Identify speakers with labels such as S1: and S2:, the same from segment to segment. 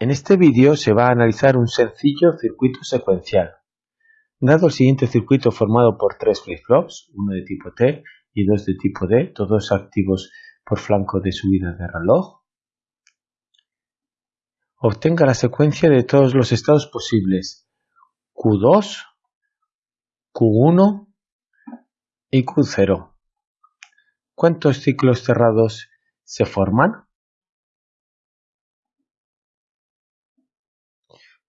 S1: En este vídeo se va a analizar un sencillo circuito secuencial. Dado el siguiente circuito formado por tres flip-flops, uno de tipo T y dos de tipo D, todos activos por flanco de subida de reloj, obtenga la secuencia de todos los estados posibles Q2, Q1 y Q0. ¿Cuántos ciclos cerrados se forman?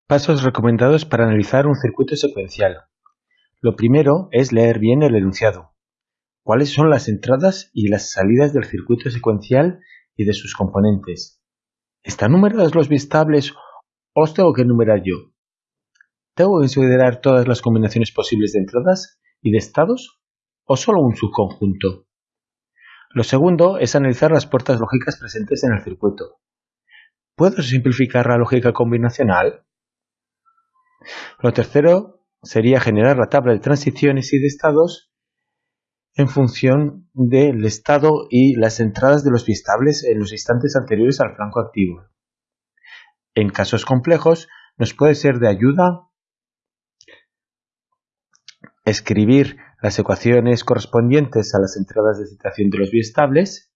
S1: Pasos recomendados para analizar un circuito secuencial. Lo primero es leer bien el enunciado. ¿Cuáles son las entradas y las salidas del circuito secuencial y de sus componentes? ¿Están numerados los biestables o os tengo que numerar yo? ¿Tengo que considerar todas las combinaciones posibles de entradas y de estados o solo un subconjunto? Lo segundo es analizar las puertas lógicas presentes en el circuito. ¿Puedo simplificar la lógica combinacional? Lo tercero sería generar la tabla de transiciones y de estados en función del estado y las entradas de los biestables en los instantes anteriores al flanco activo. En casos complejos nos puede ser de ayuda escribir las ecuaciones correspondientes a las entradas de citación de los biestables,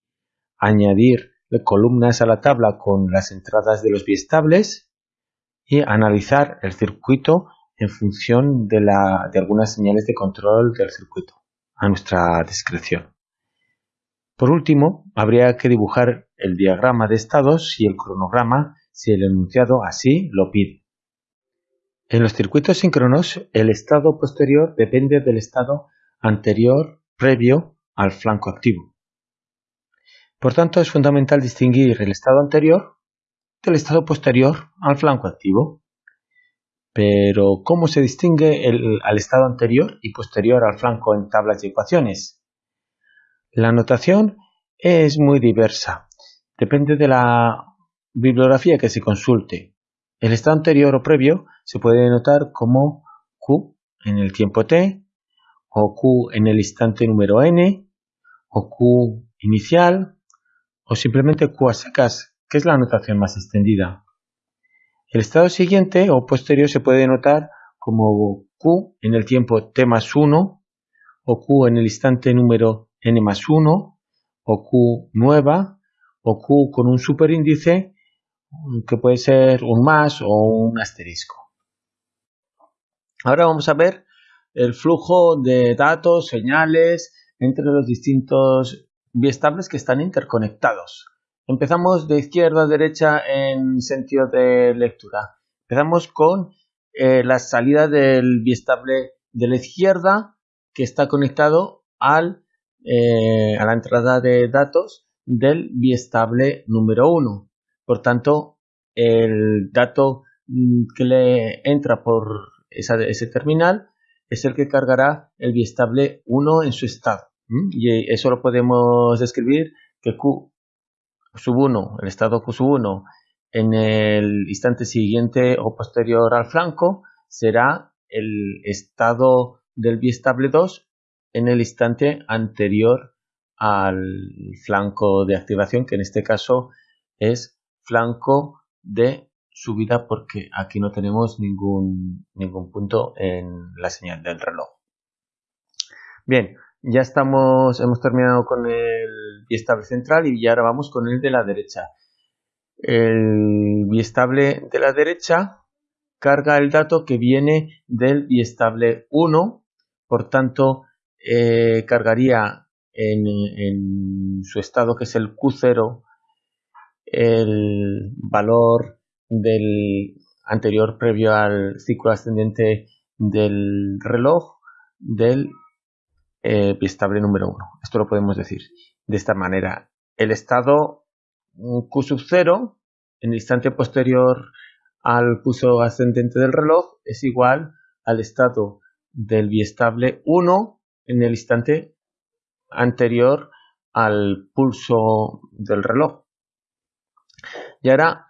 S1: añadir columnas a la tabla con las entradas de los biestables analizar el circuito en función de, de algunas señales de control del circuito a nuestra discreción. Por último, habría que dibujar el diagrama de estados y el cronograma si el enunciado así lo pide. En los circuitos síncronos, el estado posterior depende del estado anterior previo al flanco activo. Por tanto, es fundamental distinguir el estado anterior del estado posterior al flanco activo. Pero, ¿cómo se distingue el, al estado anterior y posterior al flanco en tablas y ecuaciones? La notación es muy diversa. Depende de la bibliografía que se consulte. El estado anterior o previo se puede denotar como Q en el tiempo t, o Q en el instante número n, o Q inicial, o simplemente Q a secas que es la notación más extendida. El estado siguiente o posterior se puede denotar como Q en el tiempo t más 1, o Q en el instante número n más 1, o Q nueva, o Q con un superíndice que puede ser un más o un asterisco. Ahora vamos a ver el flujo de datos, señales entre los distintos biestables que están interconectados. Empezamos de izquierda a derecha en sentido de lectura. Empezamos con eh, la salida del biestable de la izquierda que está conectado al, eh, a la entrada de datos del biestable número 1. Por tanto, el dato mm, que le entra por ese terminal es el que cargará el biestable 1 en su estado. Y eso lo podemos describir que Q sub 1, el estado 1, en el instante siguiente o posterior al flanco, será el estado del biestable 2 en el instante anterior al flanco de activación, que en este caso es flanco de subida porque aquí no tenemos ningún, ningún punto en la señal del reloj. Bien, ya estamos, hemos terminado con el biestable central y ya ahora vamos con el de la derecha. El biestable de la derecha carga el dato que viene del biestable 1, por tanto eh, cargaría en, en, su estado que es el Q0 el valor del anterior previo al ciclo ascendente del reloj del eh, biestable número 1. Esto lo podemos decir de esta manera. El estado Q sub 0 en el instante posterior al pulso ascendente del reloj es igual al estado del biestable 1 en el instante anterior al pulso del reloj. Y ahora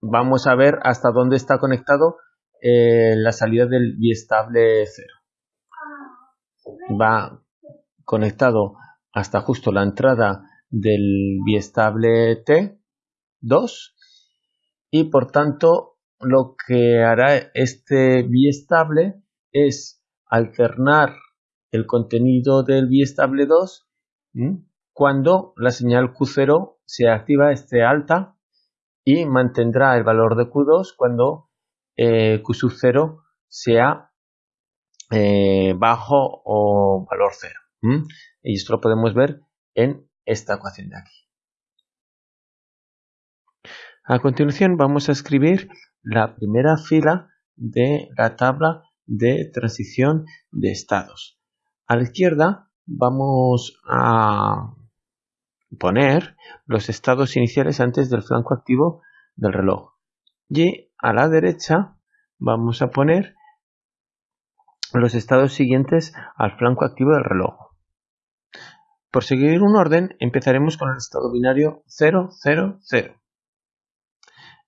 S1: vamos a ver hasta dónde está conectado eh, la salida del biestable 0. Va conectado hasta justo la entrada del biestable T2 y por tanto lo que hará este biestable es alternar el contenido del biestable 2 cuando la señal Q0 se activa, esté alta y mantendrá el valor de Q2 cuando eh, Q 0 sea eh, bajo o valor 0. Y esto lo podemos ver en esta ecuación de aquí. A continuación vamos a escribir la primera fila de la tabla de transición de estados. A la izquierda vamos a poner los estados iniciales antes del flanco activo del reloj. Y a la derecha vamos a poner los estados siguientes al flanco activo del reloj. Por seguir un orden, empezaremos con el estado binario 0, 0, 0.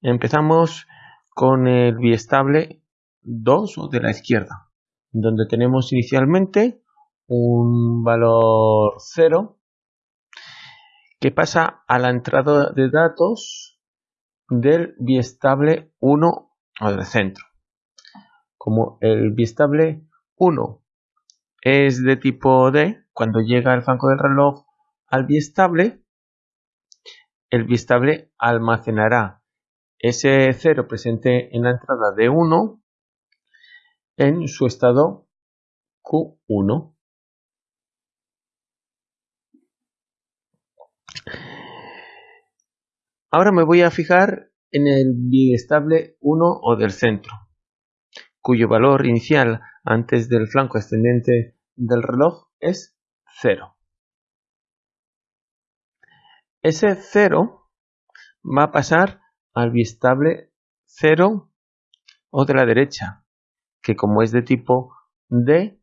S1: Empezamos con el biestable 2 o de la izquierda, donde tenemos inicialmente un valor 0 que pasa a la entrada de datos del biestable 1 o del centro. Como el biestable 1 es de tipo D, cuando llega el flanco del reloj al biestable, el biestable almacenará ese 0 presente en la entrada de 1 en su estado Q1. Ahora me voy a fijar en el biestable 1 o del centro, cuyo valor inicial antes del flanco ascendente del reloj es 0. Ese 0 va a pasar al biestable 0 o de la derecha, que como es de tipo D,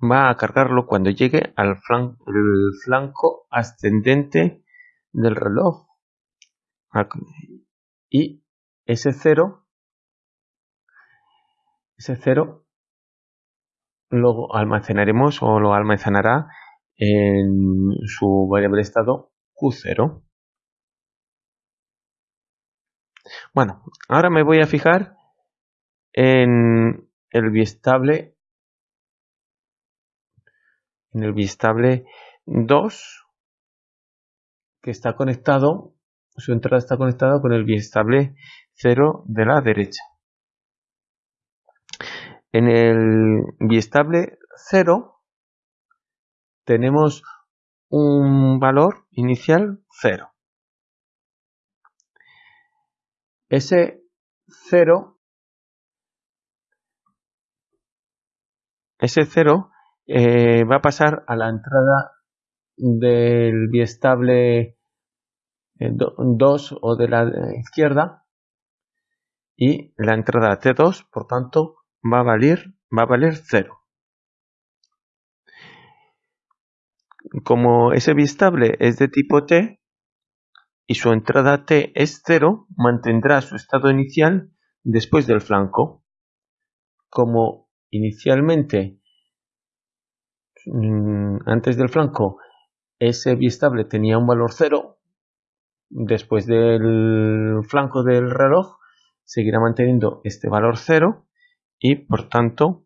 S1: va a cargarlo cuando llegue al flanco, ascendente del reloj. Y ese 0, ese 0 lo almacenaremos o lo almacenará en su variable estado Q0. Bueno, ahora me voy a fijar en el biestable en el biestable 2 que está conectado su entrada está conectada con el biestable 0 de la derecha en el biestable 0 tenemos un valor inicial 0 ese 0 ese 0 eh, va a pasar a la entrada del biestable 2 eh, o de la izquierda y la entrada T2 por tanto va a valer va a valer 0 como ese biestable es de tipo T y su entrada T es 0, mantendrá su estado inicial después del flanco. Como inicialmente mm, antes del flanco ese biestable tenía un valor 0, después del flanco del reloj seguirá manteniendo este valor 0 y por tanto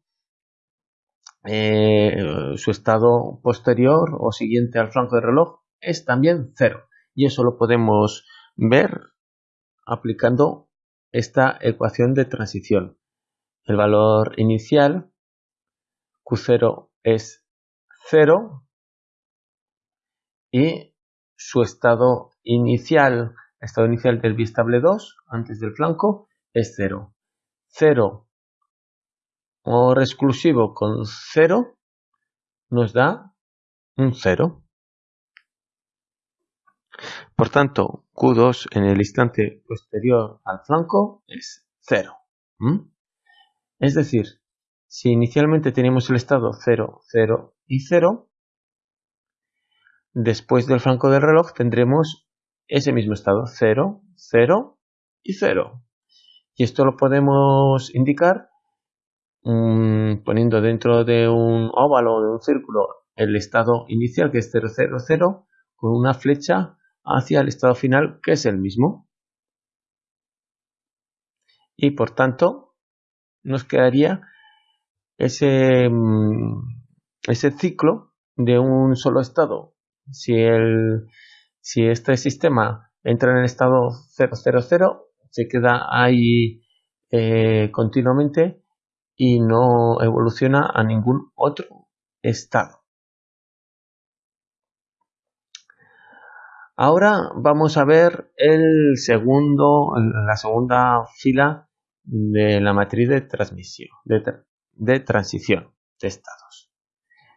S1: eh, su estado posterior o siguiente al flanco del reloj es también 0 y eso lo podemos ver aplicando esta ecuación de transición. El valor inicial Q0 es 0 y su estado inicial, estado inicial del bistable 2 antes del flanco es 0. 0 o exclusivo con 0 nos da un 0. Por tanto, Q2 en el instante posterior al flanco es 0. Es decir, si inicialmente teníamos el estado 0, 0 y 0, después del flanco del reloj tendremos ese mismo estado 0, 0 y 0. Y esto lo podemos indicar poniendo dentro de un óvalo o de un círculo el estado inicial que es 0, 0, 0 con una flecha hacia el estado final que es el mismo. y por tanto nos quedaría ese, mm, ese ciclo de un solo estado. Si, el, si este sistema entra en el estado 000, se queda ahí eh, continuamente y no evoluciona a ningún otro estado. Ahora vamos a ver el segundo, la segunda fila de la matriz de transmisión, de, transición de estados.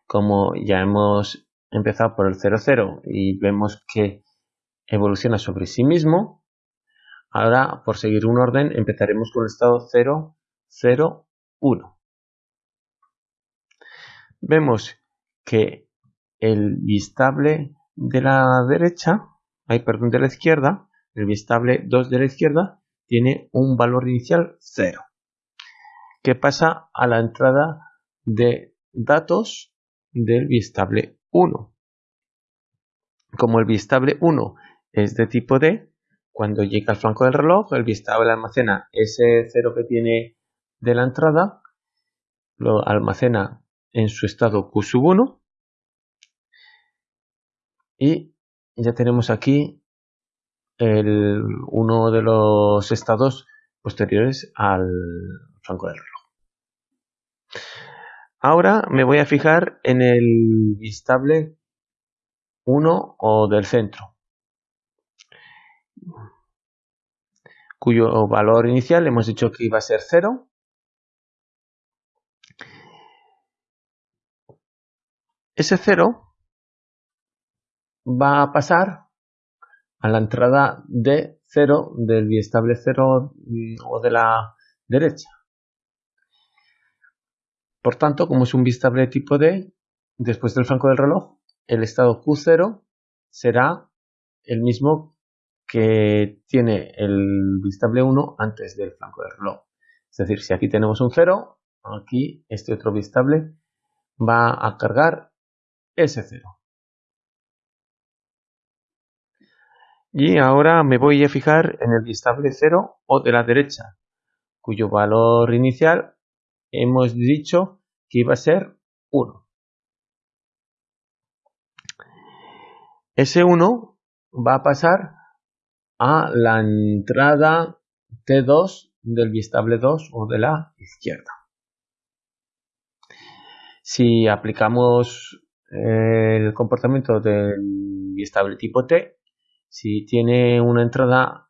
S1: Como ya hemos empezado por el 00 y vemos que evoluciona sobre sí mismo, ahora por seguir un orden empezaremos con el estado 0, 0, 1. Vemos que el bistable de la derecha, hay perdón, de la izquierda, el bistable 2 de la izquierda tiene un valor inicial 0. ¿Qué pasa a la entrada de datos del bistable 1? Como el bistable 1 es de tipo D, cuando llega al flanco del reloj, el bistable almacena ese 0 que tiene de la entrada, lo almacena en su estado Q1 y ya tenemos aquí el, uno de los estados posteriores al flanco del reloj. Ahora me voy a fijar en el bistable 1 o del centro, cuyo valor inicial hemos dicho que iba a ser 0. Ese 0 va a pasar a la entrada de 0 del biestable 0 mm, o de la derecha. Por tanto, como es un bistable tipo D, después del flanco del reloj, el estado Q0 será el mismo que tiene el bistable 1 antes del flanco del reloj. Es decir, si aquí tenemos un 0, aquí este otro bistable va a cargar ese 0. Y ahora me voy a fijar en el bistable 0 o de la derecha, cuyo valor inicial hemos dicho que iba a ser 1. Ese 1 va a pasar a la entrada T2 del bistable 2 o de la izquierda. Si aplicamos el comportamiento del bistable tipo T, si tiene una entrada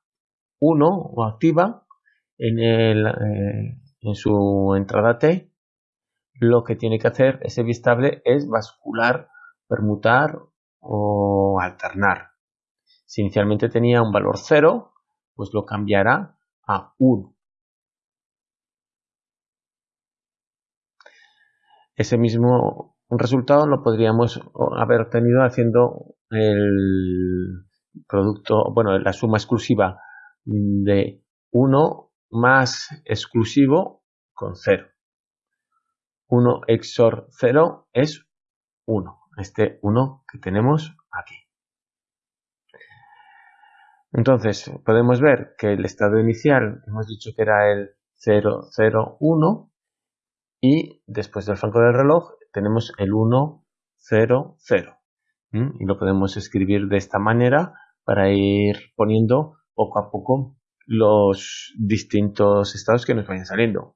S1: 1 o activa en, el, eh, en su entrada T, lo que tiene que hacer ese bistable es bascular, permutar o alternar. Si inicialmente tenía un valor 0, pues lo cambiará a 1. Ese mismo resultado lo podríamos haber obtenido haciendo el producto, bueno, la suma exclusiva de 1 más exclusivo con 0. 1 XOR 0 es 1, este 1 que tenemos aquí. Entonces, podemos ver que el estado inicial hemos dicho que era el 0, 0, 1 y después del flanco del reloj tenemos el 1, 0, 0. Y lo podemos escribir de esta manera para ir poniendo poco a poco los distintos estados que nos vayan saliendo.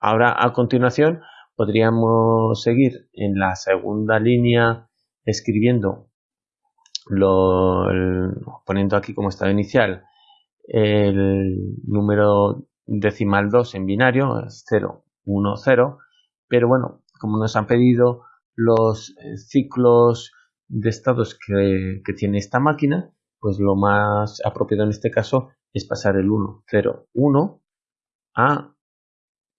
S1: Ahora a continuación podríamos seguir en la segunda línea escribiendo poniendo aquí como estado inicial el número decimal 2 en binario, 0, 1, 0, pero bueno, como nos han pedido los eh, ciclos de estados que, tiene esta máquina, pues lo más apropiado en este caso es pasar el 1, 0, 1 a,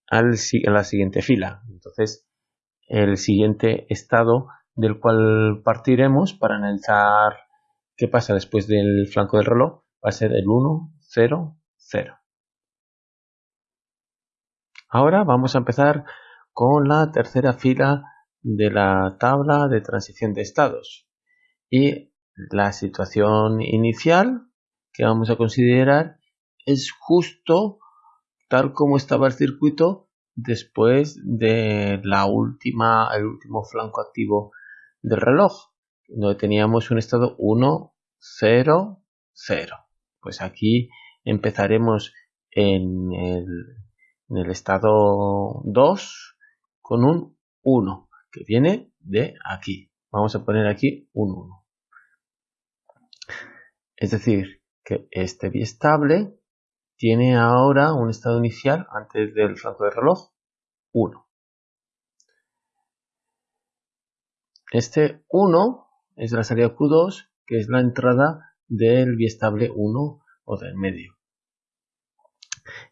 S1: a la siguiente fila. Entonces, el siguiente estado del cual partiremos para analizar qué pasa después del flanco del reloj va a ser el 1, 0, 0. Ahora vamos a empezar con la tercera fila de la tabla de transición de estados y la situación inicial que vamos a considerar es justo tal como estaba el circuito después de la última, el último flanco activo del reloj, donde teníamos un estado 1, 0, 0. Pues aquí empezaremos en el, en el estado 2 con un 1, que viene de aquí. Vamos a poner aquí un 1. Es decir, que este biestable tiene ahora un estado inicial antes del flanco del reloj 1. Este 1 es la salida Q2, que es la entrada del biestable 1 o del medio.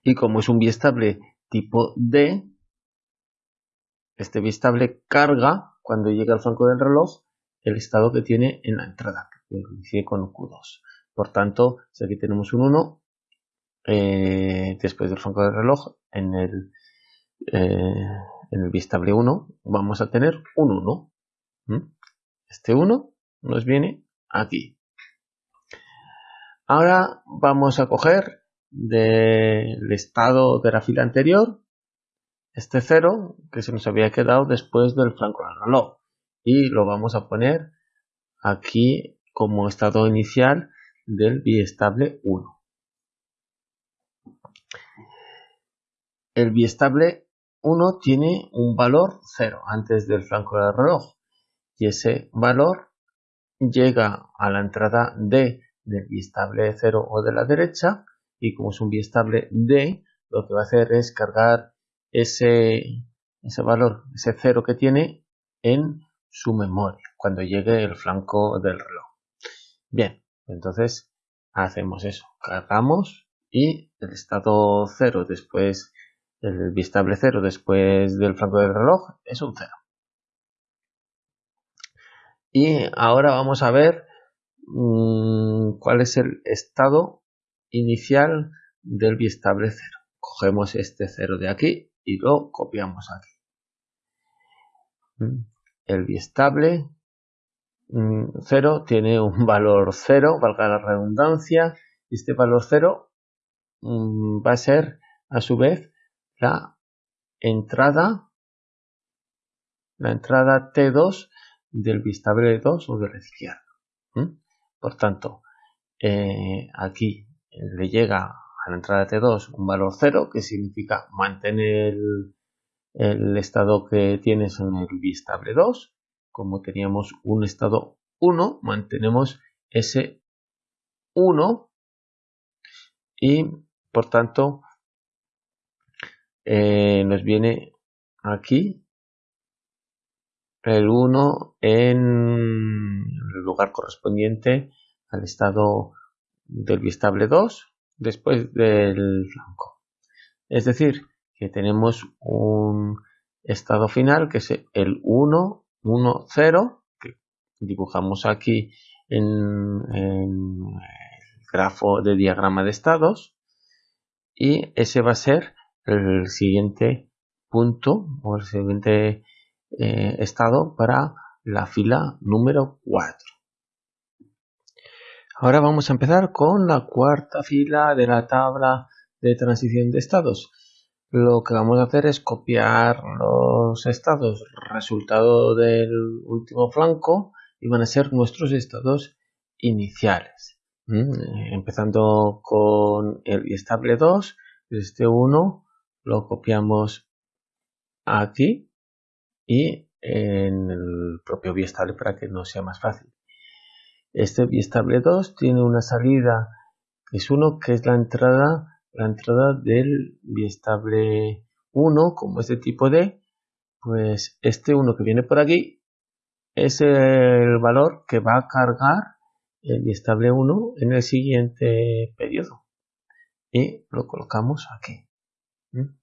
S1: Y como es un biestable tipo D, este biestable carga cuando llega al flanco del reloj el estado que tiene en la entrada, que coincide con Q2. Por tanto, si aquí tenemos un 1, eh, después del flanco del reloj, en el, eh, en el bistable 1, vamos a tener un 1. Este 1 nos viene aquí. Ahora vamos a coger del estado de la fila anterior este 0 que se nos había quedado después del flanco del reloj y lo vamos a poner aquí como estado inicial del biestable 1. El biestable 1 tiene un valor 0 antes del flanco del reloj y ese valor llega a la entrada D del biestable 0 o de la derecha y como es un biestable D lo que va a hacer es cargar ese, ese valor, ese 0 que tiene en su memoria cuando llegue el flanco del reloj. Bien, entonces hacemos eso, cargamos y el estado 0 después, el bistable 0 después del flanco del reloj es un 0. Y ahora vamos a ver mmm, cuál es el estado inicial del bistable 0. Cogemos este 0 de aquí y lo copiamos aquí. El bistable 0 mm, tiene un valor 0, valga la redundancia, y este valor 0 mm, va a ser a su vez la entrada, la entrada T2 del bistable 2 o de la izquierda. Por tanto, eh, aquí le llega a la entrada T2 un valor 0, que significa mantener el, el estado que tienes en el bistable 2, como teníamos un estado 1, mantenemos ese 1 y por tanto eh, nos viene aquí el 1 en el lugar correspondiente al estado del bistable 2 después del flanco. Es decir, que tenemos un estado final que es el 1 1, 0, que dibujamos aquí en, el grafo de diagrama de estados. Y ese va a ser el siguiente punto o el siguiente eh, estado para la fila número 4. Ahora vamos a empezar con la cuarta fila de la tabla de transición de estados lo que vamos a hacer es copiar los estados resultado del último flanco y van a ser nuestros estados iniciales. Empezando con el estable 2, este 1 lo copiamos aquí y en el propio biestable para que no sea más fácil. Este biestable 2 tiene una salida que es 1 que es la entrada la entrada del biestable 1 como es de tipo D, pues este 1 que viene por aquí es el valor que va a cargar el biestable 1 en el siguiente periodo. Y lo colocamos aquí. ¿Mm?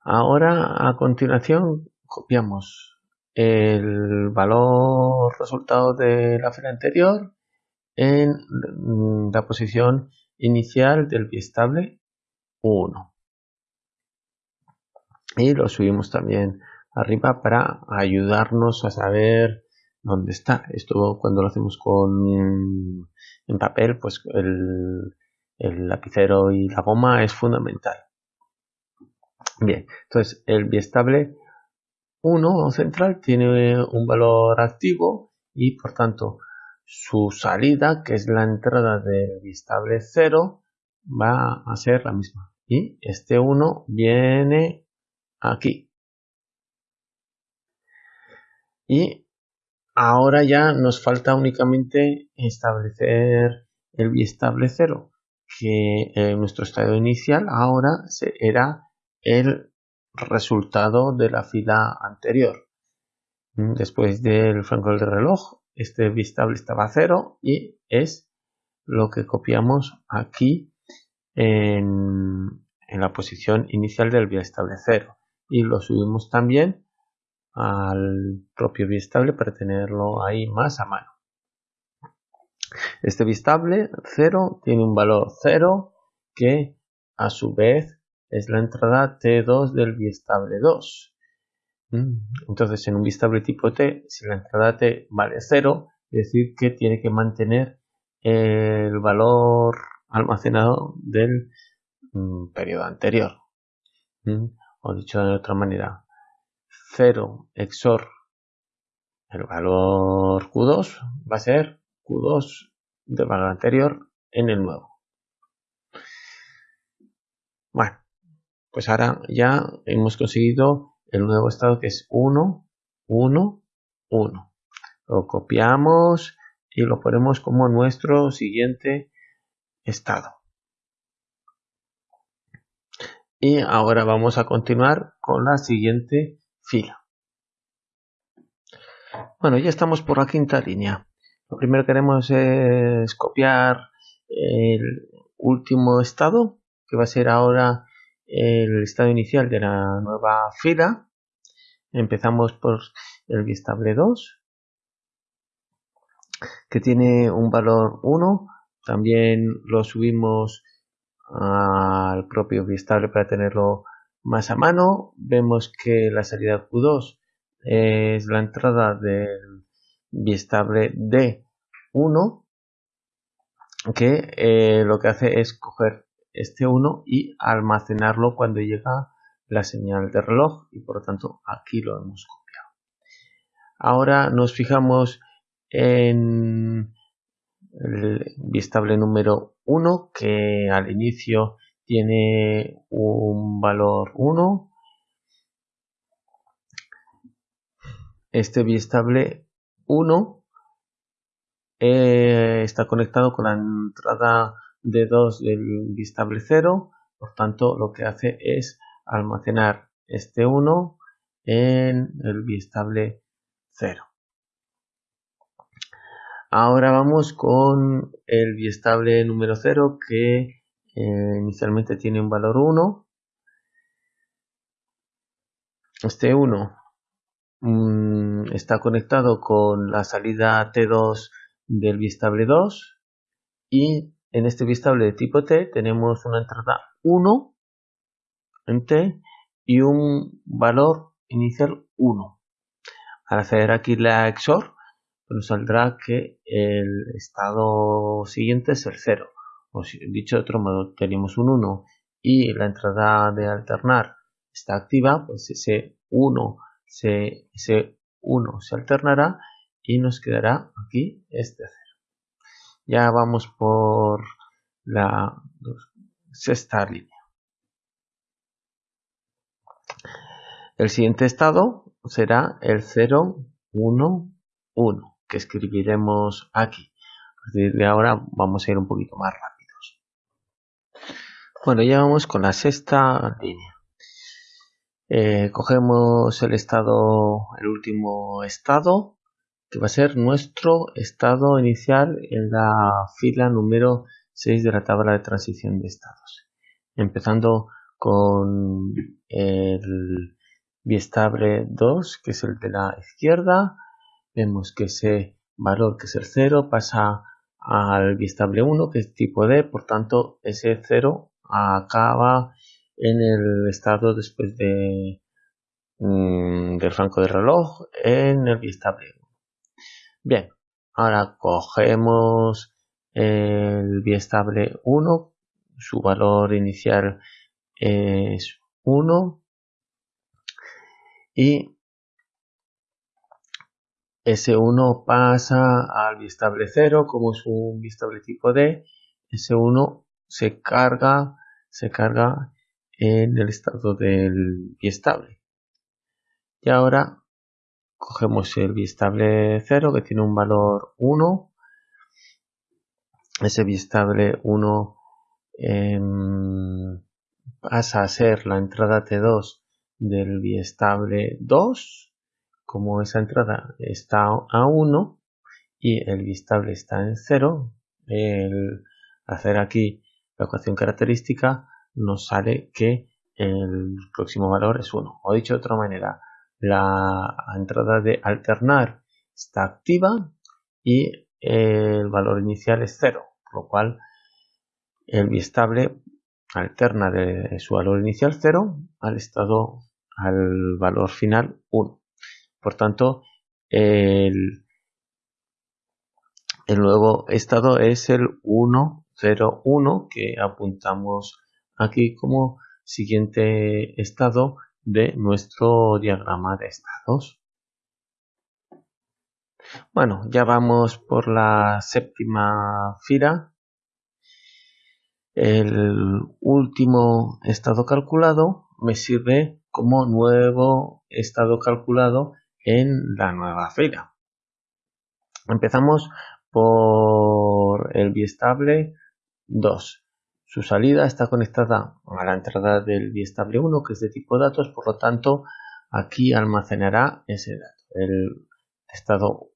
S1: Ahora a continuación copiamos el valor resultado de la fila anterior en la posición inicial del biestable 1 y lo subimos también arriba para ayudarnos a saber dónde está esto cuando lo hacemos con en papel pues el, el lapicero y la goma es fundamental. Bien, entonces el biestable 1 central tiene un valor activo y por tanto su salida, que es la entrada del biestable 0, va a ser la misma. Y este 1 viene aquí. Y ahora ya nos falta únicamente establecer el biestable 0 que eh, nuestro estado inicial ahora era el resultado de la fila anterior. Mm, después del franco de reloj, este bistable estaba a cero y es lo que copiamos aquí en, la posición inicial del biestable 0 y lo subimos también al propio biestable para tenerlo ahí más a mano. Este bistable 0 tiene un valor 0 que a su vez es la entrada T2 del bistable 2. Mm, entonces en un bistable tipo T, si la entrada T vale 0, es decir que tiene que mantener el valor almacenado del mm, periodo anterior. Mm, o dicho de otra manera, 0 XOR el valor Q2 va a ser Q2 del valor anterior en el nuevo. Bueno, pues ahora ya hemos conseguido el nuevo estado que es 1, 1, 1. Lo copiamos y lo ponemos como nuestro siguiente estado. Y ahora vamos a continuar con la siguiente fila. Bueno, ya estamos por la quinta línea. Lo primero que queremos es copiar el último estado, que va a ser ahora el estado inicial de la nueva fila. Empezamos por el bistable 2, que tiene un valor 1. También lo subimos al propio bistable para tenerlo más a mano. Vemos que la salida Q2 es la entrada del bistable D1 que eh, lo que hace es coger este 1 y almacenarlo cuando llega la señal de reloj y por lo tanto aquí lo hemos copiado. Ahora nos fijamos en el bistable número 1 que al inicio tiene un valor 1 este bistable 1 eh, está conectado con la entrada de 2 del bistable 0 por tanto lo que hace es almacenar este 1 en el bistable 0 ahora vamos con el bistable número 0 que eh, inicialmente tiene un valor 1 este 1 Mm, está conectado con la salida T2 del bistable 2 y en este bistable de tipo T tenemos una entrada 1 en T y un valor inicial 1. Al hacer aquí la XOR nos saldrá que el estado siguiente es el 0. O dicho de otro modo, tenemos un 1 y la entrada de alternar está activa, pues ese 1 se, ese 1 se alternará y nos quedará aquí este 0. Ya vamos por la sexta línea. El siguiente estado será el 0, 1, 1, que escribiremos aquí. A partir de ahora vamos a ir un poquito más rápidos. Bueno, ya vamos con la sexta línea. Eh, cogemos el estado, el último estado, que va a ser nuestro estado inicial en la fila número 6 de la tabla de transición de estados. Empezando con el biestable 2, que es el de la izquierda. Vemos que ese valor, que es el 0, pasa al biestable 1, que es tipo D, por tanto ese 0 acaba en el estado después de mm, del franco de reloj en el bistable bien ahora cogemos el biestable 1 su valor inicial es 1 y S1 pasa al bistable 0 como es un bistable tipo D, S1 se carga, se carga en el estado del bistable. Y ahora cogemos el bistable 0 que tiene un valor 1. Ese bistable 1 em, pasa a ser la entrada T2 del biestable 2. Como esa entrada está a 1 y el bistable está en 0, el hacer aquí la ecuación característica nos sale que el próximo valor es 1. O dicho de otra manera, la entrada de alternar está activa y el valor inicial es 0, por lo cual el biestable alterna de su valor inicial 0 al estado al valor final 1. Por tanto, el, el nuevo estado es el 1, 0, 1 que apuntamos aquí como siguiente estado de nuestro diagrama de estados. Bueno, ya vamos por la séptima fila. El último estado calculado me sirve como nuevo estado calculado en la nueva fila. Empezamos por el biestable 2. Su salida está conectada a la entrada del biestable 1 que es de tipo datos, por lo tanto aquí almacenará ese dato. El estado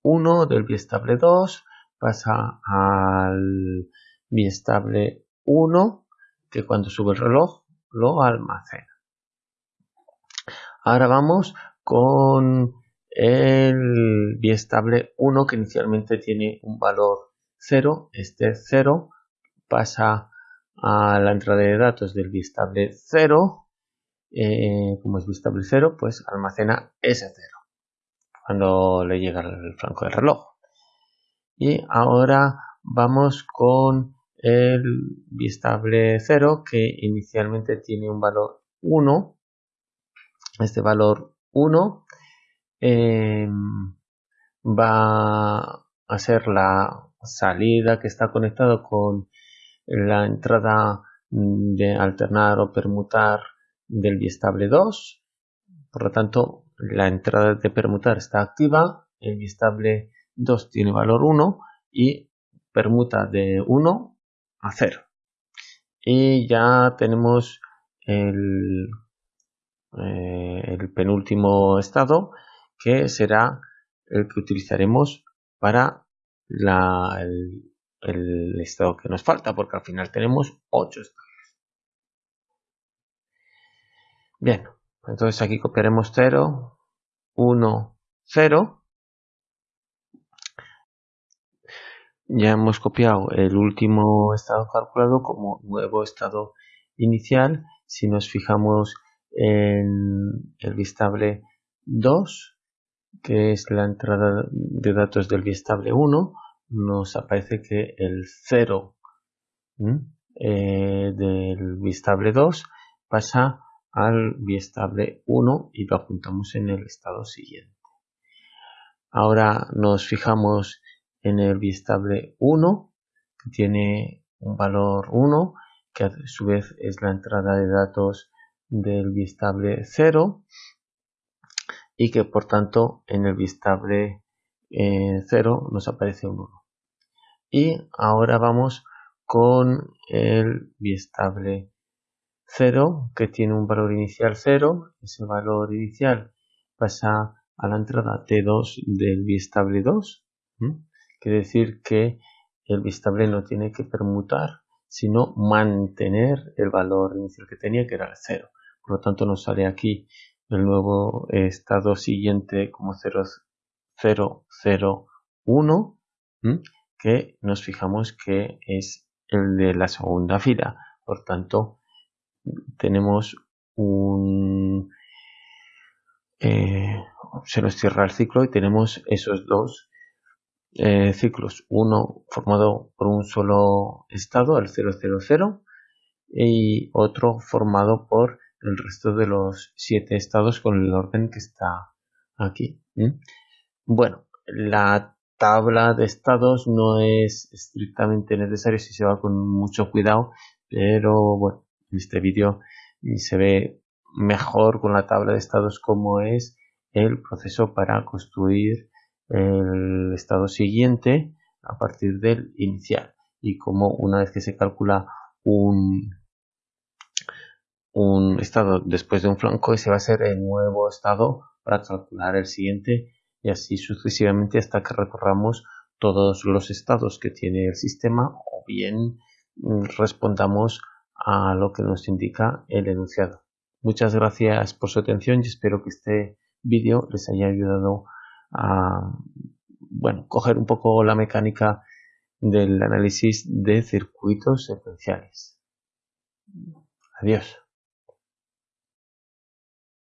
S1: 1 del biestable 2 pasa al biestable 1 que cuando sube el reloj lo almacena. Ahora vamos con el biestable 1 que inicialmente tiene un valor 0, este 0 pasa a la entrada de datos del bistable 0. Eh, como es bistable 0, pues almacena ese 0 cuando le llega el flanco del reloj. Y ahora vamos con el bistable 0 que inicialmente tiene un valor 1. Este valor 1 eh, va a ser la salida que está conectado con la entrada mm, de alternar o permutar del biestable 2. Por lo tanto, la entrada de permutar está activa, el biestable 2 tiene valor 1 y permuta de 1 a 0. Y ya tenemos el, eh, el penúltimo estado que será el que utilizaremos para la, el estado que nos falta, porque al final tenemos 8 estados. Bien, entonces aquí copiaremos 0, 1, 0. Ya hemos copiado el último estado calculado como nuevo estado inicial. Si nos fijamos en el bistable 2, que es la entrada de datos del bistable 1, nos aparece que el 0 eh, del bistable 2 pasa al bistable 1 y lo apuntamos en el estado siguiente. Ahora nos fijamos en el bistable 1 que tiene un valor 1 que a su vez es la entrada de datos del bistable 0 y que por tanto en el bistable 0 nos aparece un 1. Y ahora vamos con el biestable 0 que tiene un valor inicial 0. Ese valor inicial pasa a la entrada T2 del biestable 2. Quiere decir que el bistable no tiene que permutar, sino mantener el valor inicial que tenía, que era el 0. Por lo tanto, nos sale aquí el nuevo estado siguiente como 0, 0, 0, 1, que nos fijamos que es el de la segunda fila. Por tanto, tenemos un... Eh, se nos cierra el ciclo y tenemos esos dos eh, ciclos, uno formado por un solo estado, el 000, y otro formado por el resto de los siete estados con el orden que está aquí. Bueno, la tabla de estados no es estrictamente necesario si se va con mucho cuidado, pero bueno, en este vídeo se ve mejor con la tabla de estados cómo es el proceso para construir el estado siguiente a partir del inicial. Y como una vez que se calcula un, un estado después de un flanco ese va a ser el nuevo estado para calcular el siguiente y así sucesivamente hasta que recorramos todos los estados que tiene el sistema o bien mm, respondamos a lo que nos indica el enunciado. Muchas gracias por su atención y espero que este vídeo les haya ayudado a bueno, coger un poco la mecánica del análisis de circuitos secuenciales. Adiós.